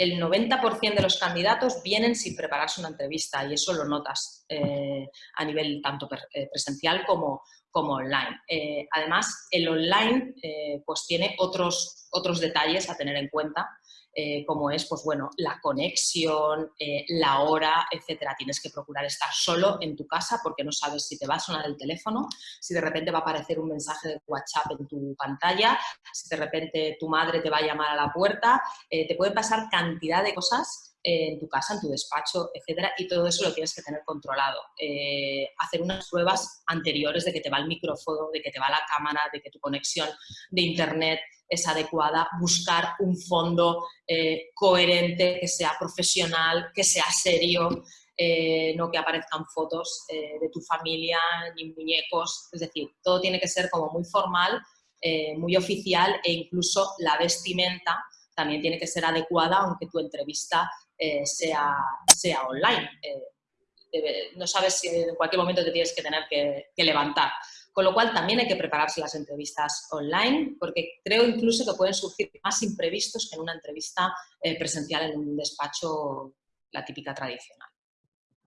el 90% de los candidatos vienen sin prepararse una entrevista y eso lo notas eh, a nivel tanto eh, presencial como, como online. Eh, además, el online pues tiene otros, otros detalles a tener en cuenta eh, como es, pues bueno, la conexión, eh, la hora, etcétera. Tienes que procurar estar solo en tu casa porque no sabes si te va a sonar el teléfono, si de repente va a aparecer un mensaje de WhatsApp en tu pantalla, si de repente tu madre te va a llamar a la puerta, eh, te puede pasar cantidad de cosas en tu casa, en tu despacho, etcétera, y todo eso lo tienes que tener controlado. hacer unas pruebas anteriores de que te va el micrófono, de que te va la cámara, de que tu conexión de internet es adecuada, buscar un fondo eh, coherente, que sea profesional, que sea serio, eh, no que aparezcan fotos eh, de tu familia ni muñecos, es decir, todo tiene que ser como muy formal, muy oficial e incluso la vestimenta también tiene que ser adecuada aunque tu entrevista sea, sea online. no sabes si en cualquier momento te tienes que tener que levantar. Con lo cual también hay que prepararse las entrevistas online, porque creo incluso que pueden surgir más imprevistos que en una entrevista eh, presencial en un despacho, la típica tradicional.